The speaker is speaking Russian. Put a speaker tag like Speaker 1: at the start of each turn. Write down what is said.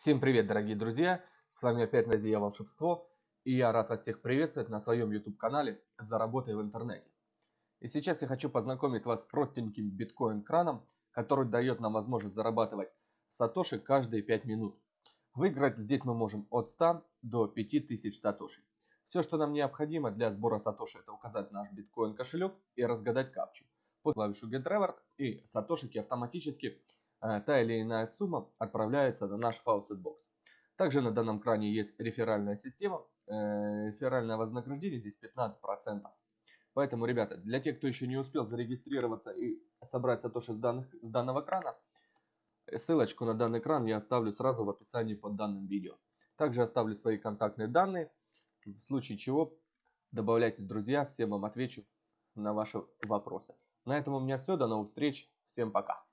Speaker 1: Всем привет, дорогие друзья! С вами опять Назия Волшебство, и я рад вас всех приветствовать на своем YouTube-канале «Заработай в интернете». И сейчас я хочу познакомить вас с простеньким биткоин-краном, который дает нам возможность зарабатывать сатоши каждые 5 минут. Выиграть здесь мы можем от 100 до 5000 сатоши. Все, что нам необходимо для сбора сатоши, это указать наш биткоин кошелек и разгадать капчу. Под клавишу Get Reward и сатошики автоматически та или иная сумма отправляется на наш Faucet. Также на данном кране есть реферальная система. Э, реферальное вознаграждение здесь 15%. Поэтому, ребята, для тех, кто еще не успел зарегистрироваться и собрать сатоши с, данных, с данного крана, ссылочку на данный кран я оставлю сразу в описании под данным видео. Также оставлю свои контактные данные. В случае чего добавляйтесь, друзья, всем вам отвечу на ваши вопросы. На этом у меня все. До новых встреч. Всем пока.